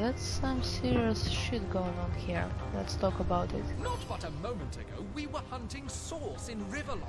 that's some serious shit going on here. Let's talk about it. Not but a moment ago, we were hunting source in Rivellon.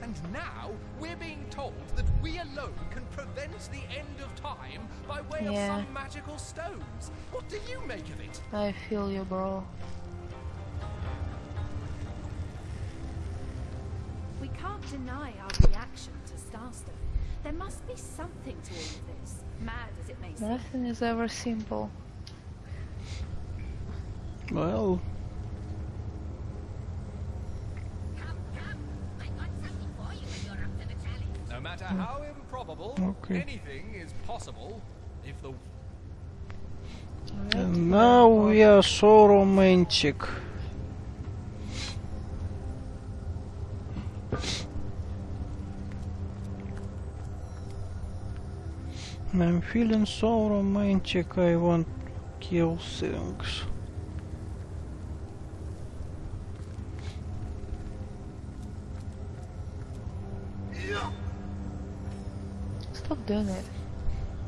And now, we're being told that we alone can prevent the end of time by way Yeah. of some magical stones. What do you make of it? I feel you, bro. We can't deny our reaction to Starstone. There must be something to all of this, mad as it may seem. Nothing is ever simple. Well, No matter how improbable, Okay. anything is possible if the and now we are so romantic. I'm feeling so romantic, I want to kill things. Doing it.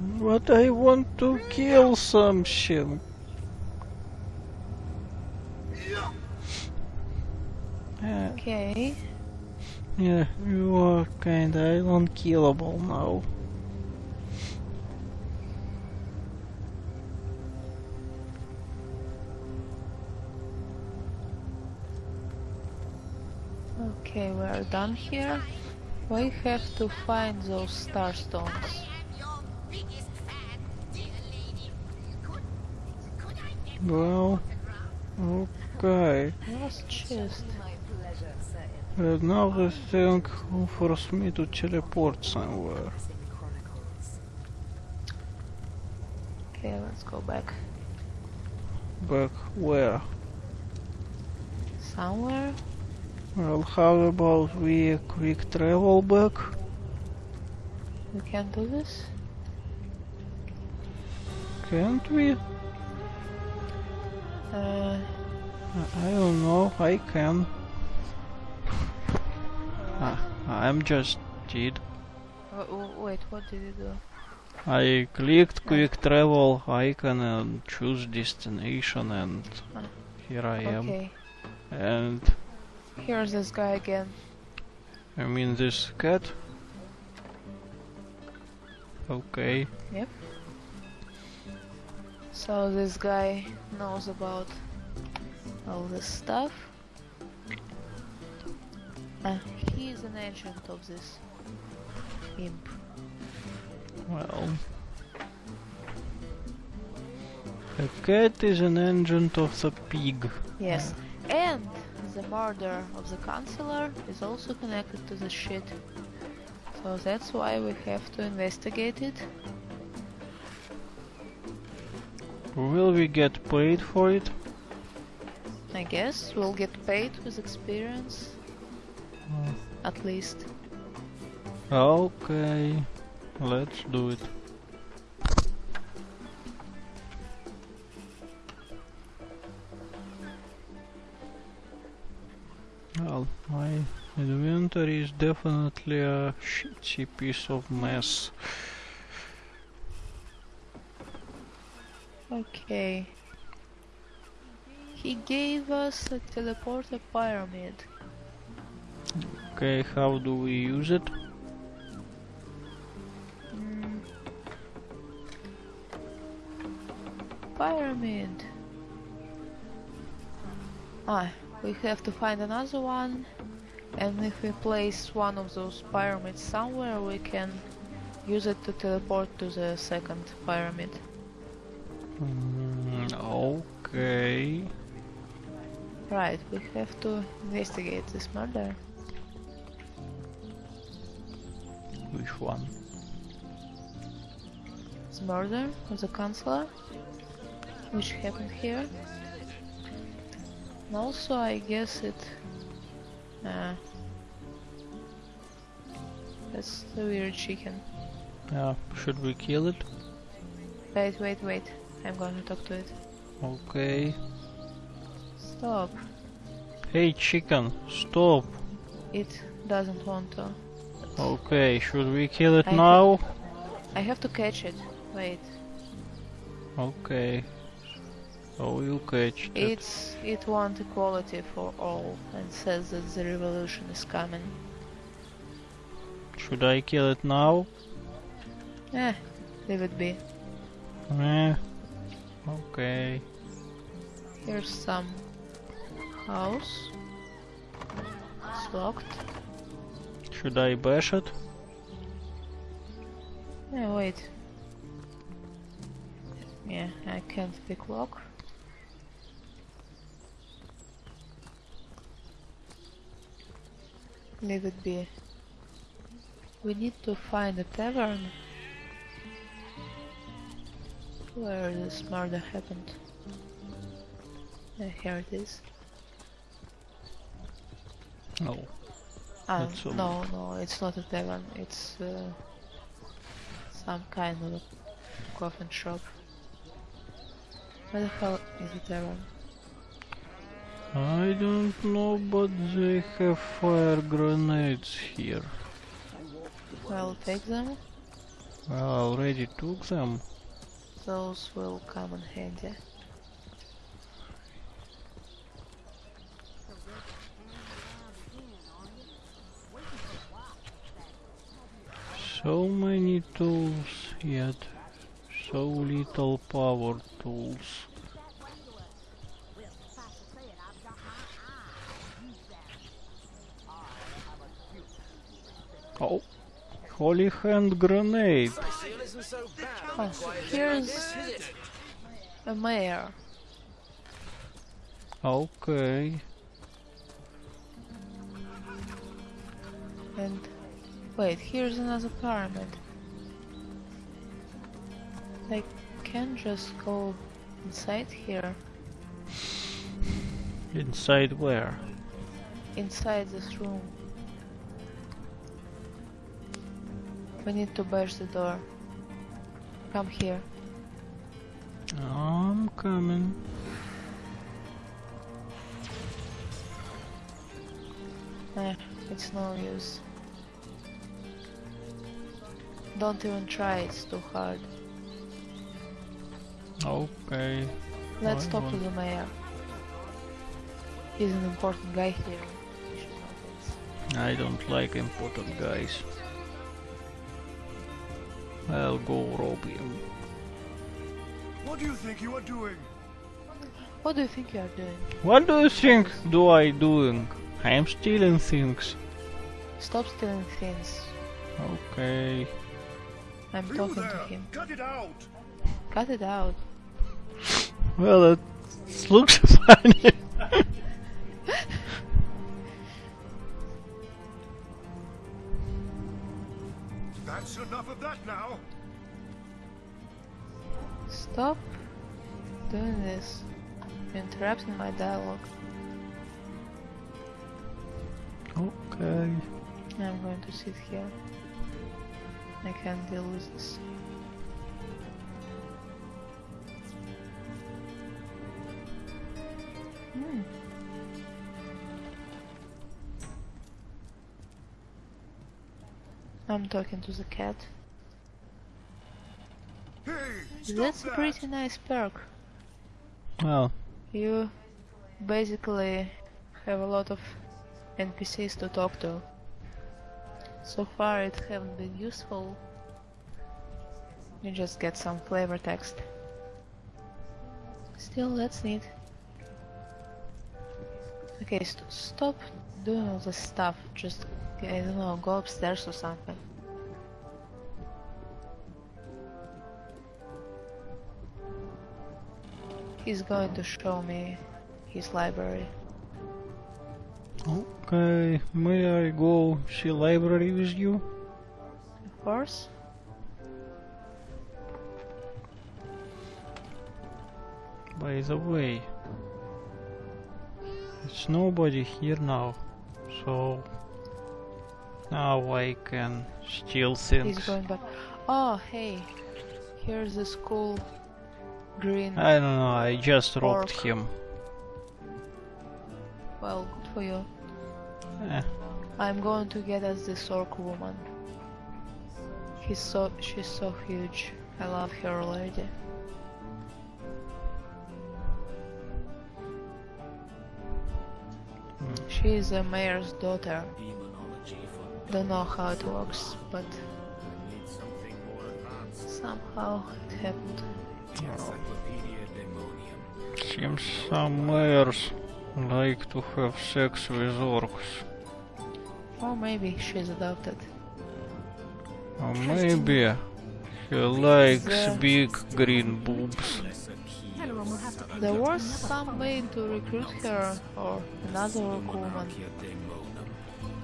But I want to kill something. Yeah, Okay. yeah, you are kinda unkillable now. Okay, we are done here. We have to find those star stones. Well, okay. Chest. And now the thing who forced me to teleport somewhere. Okay, let's go back. Back where? Somewhere? Well, how about we quick travel back? We can do this? Can't we? Uh, I don't know, I can. Ah, I'm just did. w- wait, what did you do? I clicked quick travel icon and choose destination and Ah, here I am. Okay, And here's this guy again. I mean this cat. Okay. Yep. So this guy knows about all this stuff. Uh, he is an agent of this imp. Well. A cat is an agent of the pig. Yes, and the murder of the councillor is also connected to the shit. So that's why we have to investigate it. Will we get paid for it? I guess we'll get paid with experience, Uh, at least. Okay, let's do it. My inventory is definitely a shitty piece of mess. Okay. He gave us a teleporter pyramid. Okay, how do we use it? Mm. Pyramid. Ah, we have to find another one. And if we place one of those pyramids somewhere, we can use it to teleport to the second pyramid. Mm, okay. Right, we have to investigate this murder. Which one? The murder of the councillor, which happened here. And also, I guess it. Uh, that's the weird chicken. Yeah, should we kill it? Wait, wait, wait. I'm going to talk to it. Okay. Stop. Hey chicken, stop. It doesn't want to. Okay, should we kill it I now? I have to catch it. Wait. Okay. Oh, you catch that. It's it wants equality for all and says that the revolution is coming. Should I kill it now? Eh, leave it be. Eh. Okay. Here's some house. It's locked. Should I bash it? Yeah, wait. Yeah, I can't pick lock. Leave it be. We need to find a tavern where this murder happened. Yeah, here it is. Oh. Ah, a- no, no, it's not a tavern. It's uh, some kind of a coffin shop. Where the hell is the tavern? I don't know, but they have fire grenades here. I'll take them. I already took them. Those will come in handy. So many tools, yet so little power tools. Oh, holy hand grenade! Oh, here's a mayor. Okay, And wait, here's another pyramid. I can just go inside here. inside where? Inside this room. We need to bash the door. Come here. I'm coming. Eh, it's no use. Don't even try, it's too hard. Okay. Let's I talk to the mayor. He's an important guy here. He should know things. I don't like important guys. I'll go rob him. What do you think you are doing? What do you think you are doing? What do you think do I doing? I am stealing things. Stop stealing things. Okay. I'm You talking to him. Cut it out! Cut it out. Well, it looks funny. Now! Stop doing this. You're interrupting my dialogue. okay. I'm going to sit here. I can't deal with this. Hmm. I'm talking to the cat. Hey! Stop That's a pretty nice perk. Well, You basically have a lot of NPCs to talk to. So far it haven't been useful. You just get some flavor text. Still, that's neat. Okay, st stop doing all this stuff. Just, I don't know, go upstairs or something. He's going to show me his library. okay. May I go see library with you? Of course. By the way, it's nobody here now, so now I can steal He's going back. Oh, hey. Here's this cool green. I don't know, I just robbed him. Well, good for you. Yeah. I'm going to get us this orc woman. He's so she's so huge. I love her already. Hmm. She is a mayor's daughter. Don't know how it works, but somehow it happened. Seems some mayors like to have sex with orcs. Or maybe she's adopted. Or maybe he likes The- uh, big green boobs. Everyone will have to pay There was some way to recruit her or another orc woman.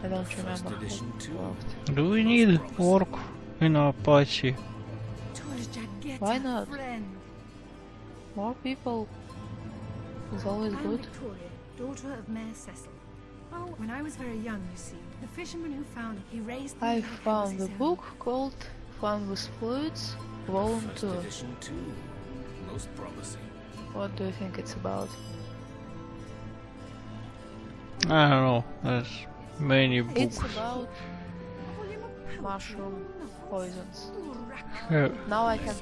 I don't remember how it worked. Do we need orc in our party? Why not? Friend. More people is always I'm good. Victoria, daughter of Mayor Cecil. Oh, when I was very young, you see, the fisherman who found it, he raised me I like I was found his a own. book called Fun with Fluids, Volume 2. edition too. Most promising. What do you think it's about? I don't know. There's many books. It's books. about Volume of poetry, mushroom poisons. Yeah, Now I can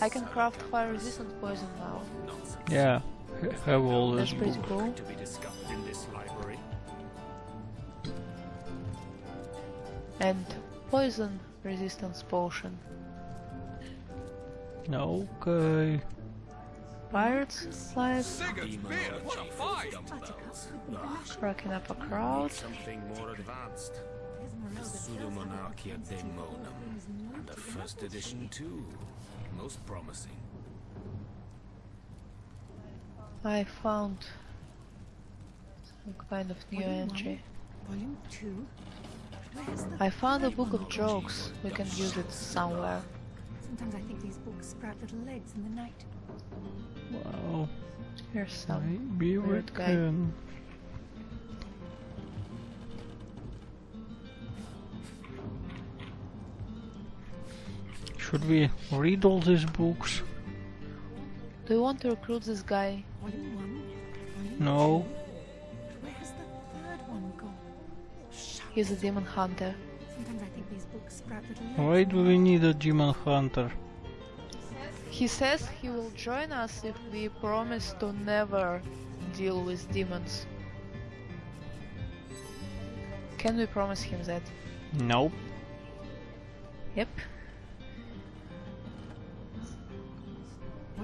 I can craft fire resistant poison now. yeah. ha- Have all That's this pretty book. cool. To be discovered in this library. And poison resistance potion. Okay. Pirates life, Sigurd's beard, what a find! Buttercups would be blushing. cracking up a crowd. Something more advanced. There's Merelda Pseudomonarchia Daemonum. And the first edition too. Most promising. I found some kind of new Volume one, entry. Volume 2. I found a book of jokes. We can use it somewhere. Sometimes I think these books sprout little legs in the night. Well, Here's some. maybe we weird guy. Should we read all these books? Do you want to recruit this guy? Volume 1. Volume No. Where's the third one gone? He's a demon hunter. Sometimes I think these books sprout little. Why do we need a demon hunter? He says he will join us if we promise to never deal with demons. Can we promise him that? Nope. Yep.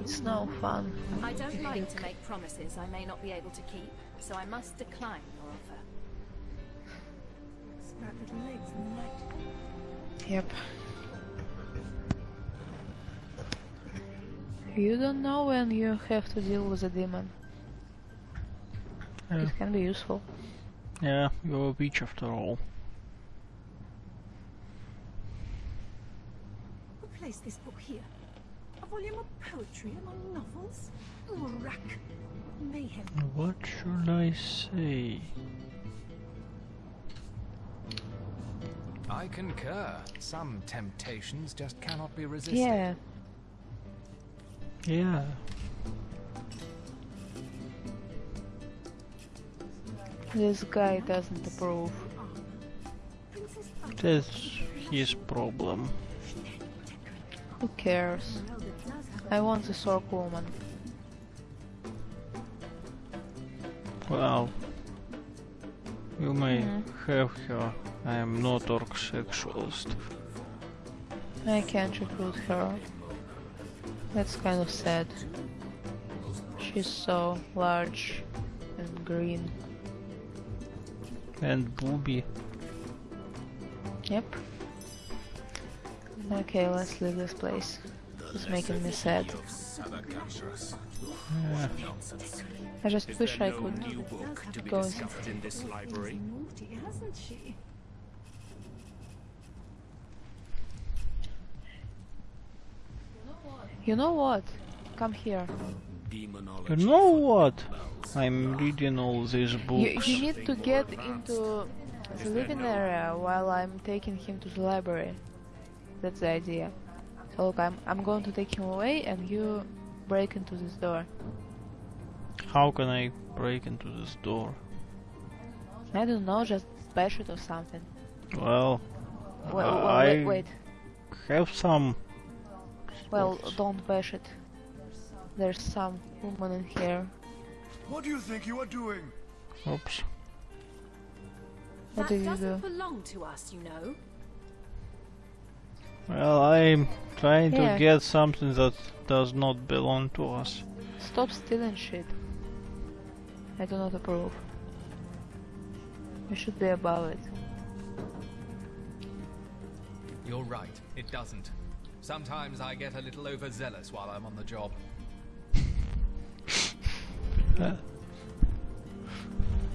It's no fun. I don't like to make promises I may not be able to keep, so I must decline your offer. Sprout little legs in the night. Yep. You don't know when you have to deal with a demon. Yeah, It can be useful. yeah you're a witch after all. Who placed this book here? A volume of poetry among novels? Urack. Mayhem. What should I say? I concur. Some temptations just cannot be resisted. Yeah. Yeah. This guy doesn't approve. Princess That's his problem. Who cares? Merelda does have I want this orc woman. Well, you may Mhm. have her. I am not orc sexualist. I can't recruit her. That's kind of sad. She's so large and green. And booby. Yep. Okay, let's leave this place. It's making me sad. Yeah. I just wish I could New book to be go. discovered in this library. naughty, hasn't she? You know what? Come here. You know what? I'm reading all these You, books. you need to get into the living area while I'm taking him to the library. That's the idea. So look, I'm, I'm going to take him away and you break into this door. How can I break into this door? I don't know, just bash it or something. Well, Wait, well, I wait, wait. have some. Well, spots. don't bash it. There's some woman in here. What do you think you are doing? Oops. What that do you doesn't do? belong to us, you know. Well, I'm trying Yeah. to get something that does not belong to us. Stop stealing shit. I do not approve. You should be above it. You're right, it doesn't. Sometimes I get a little overzealous while I'm on the job. Uh,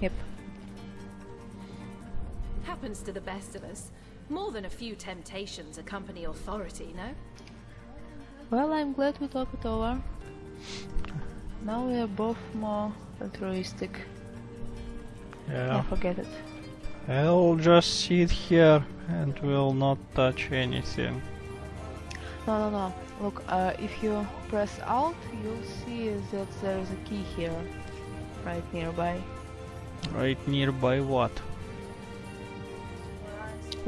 Yep. Happens to the best of us. More than a few temptations accompany authority, no? Well, I'm glad we talked it over. Now we are both more altruistic. yeah. I forget it. I'll just sit here and will not touch anything. No, no, no. Look, uh, if you press Alt, you'll see that there is a key here, right nearby. Right nearby what?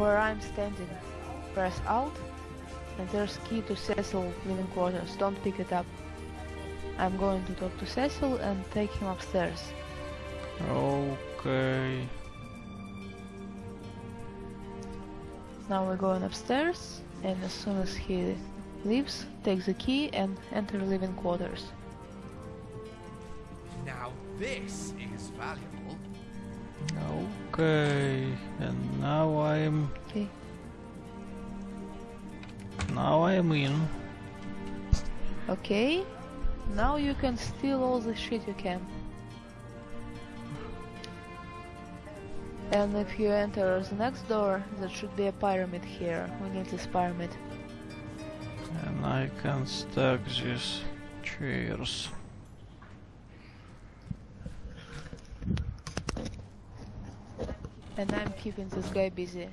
Where I'm standing. Press Alt, and there's key to Cecil living quarters. Don't pick it up. I'm going to talk to Cecil and take him upstairs. Okay. Now we're going upstairs, and as soon as he leaves, take the key and enter living quarters. Now this is valuable. Okay. And now I'm Okay. now I'm in. Okay. Now you can steal all the shit you can. And if you enter the next door, there should be a pyramid here. We need this pyramid. And I can stack these chairs. And I'm keeping this guy busy.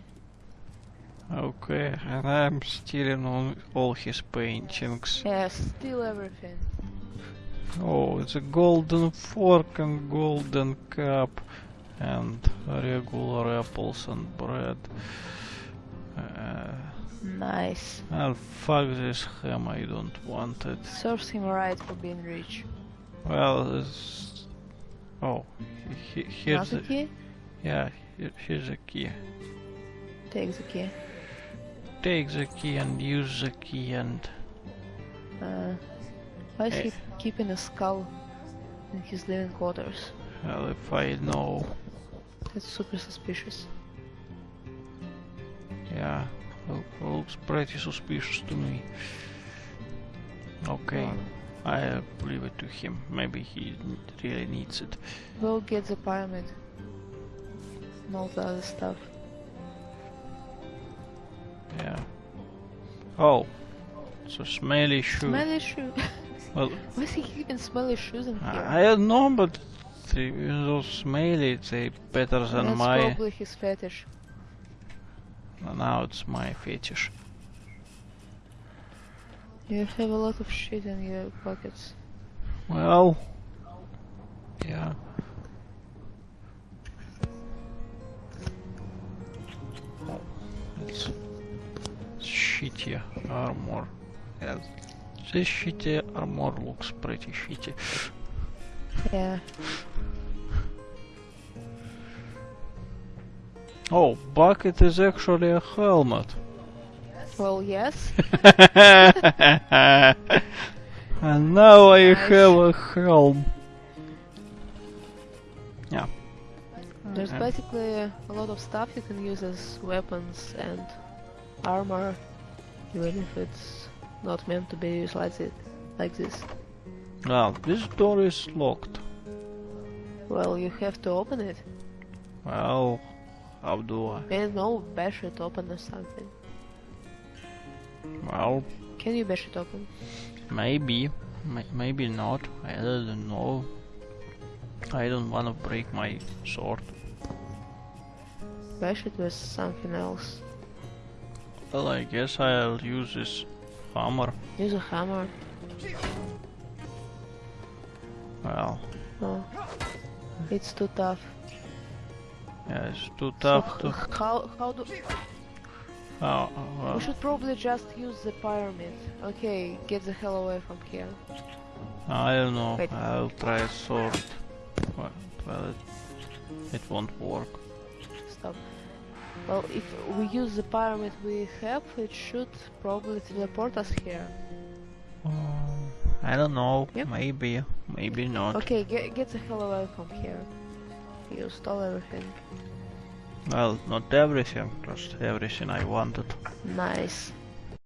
Okay, and I'm stealing all, all his paintings. Yeah, steal everything. Oh, it's a golden fork and golden cup and regular apples and bread. Uh, Nice. well, fuck this ham, I don't want it. Serves him right for being rich. Well, this... Oh, he, he- here's Not the... key? Yeah, here's a key. Take the key. Take the key and use the key and... Uh, why is he Eh. keeping a skull in his living quarters? Well, if I know... That's super suspicious. Yeah, look, looks pretty suspicious to me. Okay, Um, I'll leave it to him. Maybe he really needs it. Go get the pyramid. And all the other stuff. Yeah. Oh, so smelly shoe. Smelly shoe. Well, Why is he keeping smelly shoes in here? I don't know, but those smelly, they better than That's my. probably his fetish. Now it's my fetish. You have a lot of shit in your pockets. Well, armor. Yeah, this shitty armor looks pretty shitty. Yeah. Oh, bucket is actually a helmet. Well, yes. and now I Nice. have a helm. Yeah. There's And- basically a lot of stuff you can use as weapons and armor, even if it's not meant to be used like it, like this. Well, this door is locked. Well, you have to open it. Well, how do I? Don't know, bash it open or something. Well, Can you bash it open? maybe, may- maybe not. I don't know. I don't want to break my sword. Bash it with something else. Well, I guess I'll use this hammer. Use a hammer. Well, No. It's too tough. yeah, it's too tough h- to. how how do Oh, oh we well, should probably just use the pyramid. Okay, get the hell away from here. I don't know. Wait. I'll try a sword. Well, it, it won't work. stuff. Well, if we use the pyramid we have, it should probably teleport us here. Oh, I don't know. Yep. Maybe, maybe not. Okay, get, get the hell away from here. You stole everything. Well, not everything, just everything I wanted. Nice.